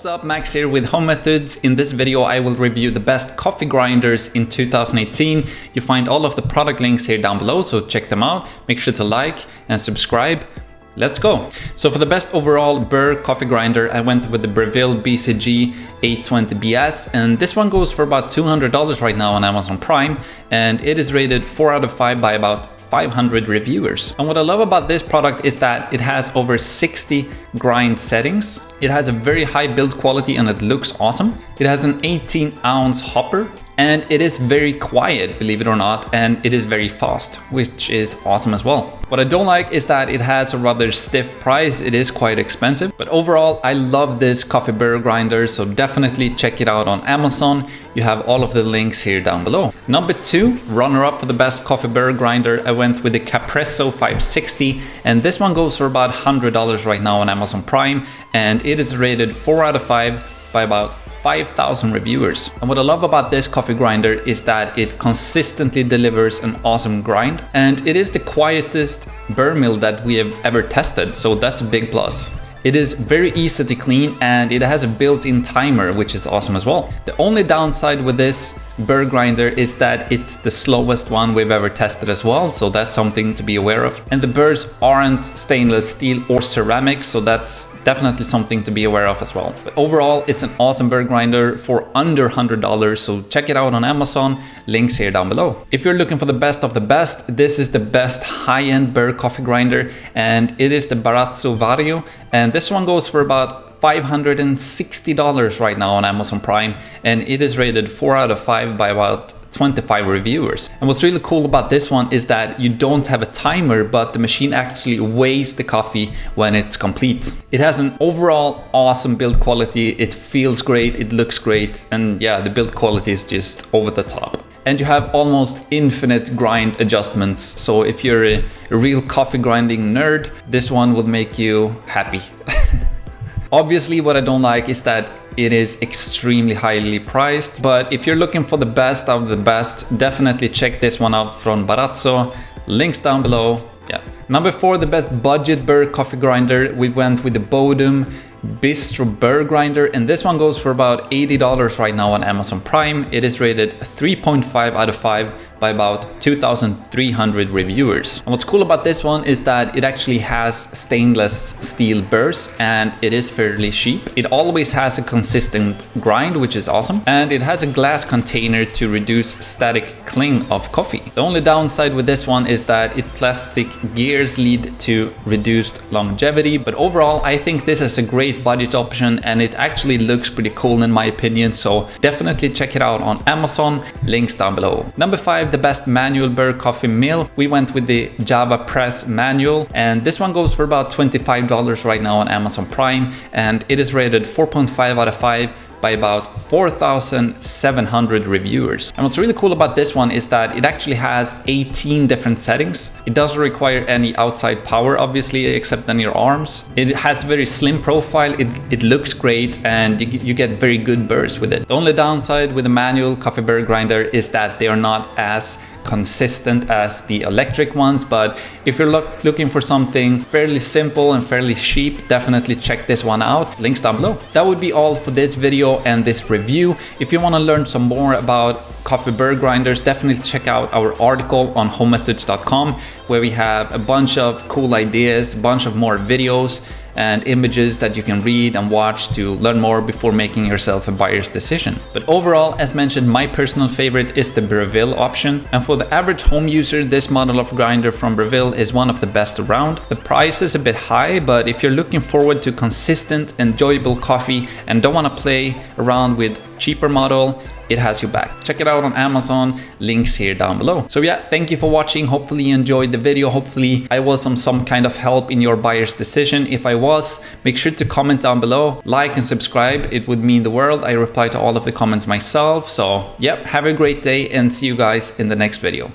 What's up, Max here with Home Methods. In this video, I will review the best coffee grinders in 2018. You find all of the product links here down below, so check them out. Make sure to like and subscribe. Let's go. So for the best overall Burr coffee grinder, I went with the Breville BCG 820BS and this one goes for about $200 right now on Amazon Prime and it is rated 4 out of 5 by about 500 reviewers. And what I love about this product is that it has over 60 grind settings. It has a very high build quality and it looks awesome. It has an 18 ounce hopper and it is very quiet, believe it or not, and it is very fast, which is awesome as well. What I don't like is that it has a rather stiff price. It is quite expensive, but overall, I love this coffee burr grinder, so definitely check it out on Amazon. You have all of the links here down below. Number two, runner up for the best coffee burr grinder, I went with the Capresso 560, and this one goes for about $100 right now on Amazon Prime, and it is rated 4 out of 5 by about 5,000 reviewers. And what I love about this coffee grinder is that it consistently delivers an awesome grind and it is the quietest burr mill that we have ever tested, so that's a big plus. It is very easy to clean and it has a built-in timer, which is awesome as well. The only downside with this burr grinder is that it's the slowest one we've ever tested as well, so that's something to be aware of. And the burrs aren't stainless steel or ceramic, so that's definitely something to be aware of as well. But overall, it's an awesome burr grinder for under $100, so check it out on Amazon, links here down below. If you're looking for the best of the best, this is the best high-end burr coffee grinder, and it is the Baratza Vario, and this one goes for about $560 right now on Amazon Prime and it is rated 4 out of 5 by about 25 reviewers. And what's really cool about this one is that you don't have a timer, but the machine actually weighs the coffee when it's complete. It has an overall awesome build quality. It feels great, it looks great, and yeah, the build quality is just over the top. And you have almost infinite grind adjustments. So if you're a, real coffee grinding nerd, this one will make you happy. Obviously, what I don't like is that it is extremely highly priced, but if you're looking for the best of the best, definitely check this one out from Baratza. Links down below. Yeah. Number four, the best budget burr coffee grinder. We went with the Bodum Bistro Burr Grinder and this one goes for about $80 right now on Amazon Prime. It is rated 3.5 out of 5 by about 2,300 reviewers. And what's cool about this one is that it actually has stainless steel burrs and it is fairly cheap. It always has a consistent grind, which is awesome. And it has a glass container to reduce static cling of coffee. The only downside with this one is that it plastic gears lead to reduced longevity. But overall, I think this is a great budget option and it actually looks pretty cool in my opinion. So definitely check it out on Amazon, links down below. Number five, the best manual burr coffee mill, we went with the JavaPresse manual and this one goes for about $25 right now on Amazon Prime and it is rated 4.5 out of 5 by about 4,700 reviewers. And what's really cool about this one is that it actually has 18 different settings. It doesn't require any outside power, obviously, except on your arms. It has a very slim profile, it, it looks great, and you, you get very good burrs with it. The only downside with the manual coffee burr grinder is that they are not as consistent as the electric ones but if you're look, looking for something fairly simple and fairly cheap definitely check this one out links down below that would be all for this video and this review. If you want to learn some more about coffee burr grinders definitely check out our article on homemethods.com where we have a bunch of cool ideas a bunch of more videos and images that you can read and watch to learn more before making yourself a buyer's decision. But overall, as mentioned, my personal favorite is the Breville option. And for the average home user, this model of grinder from Breville is one of the best around. The price is a bit high, but if you're looking forward to consistent, enjoyable coffee and don't want to play around with cheaper model, it has you back. Check it out on Amazon, links here down below. So yeah, thank you for watching. Hopefully you enjoyed the video. Hopefully I was some, some kind of help in your buyer's decision. If I was, make sure to comment down below, like and subscribe. It would mean the world. I reply to all of the comments myself. So yeah, have a great day and see you guys in the next video.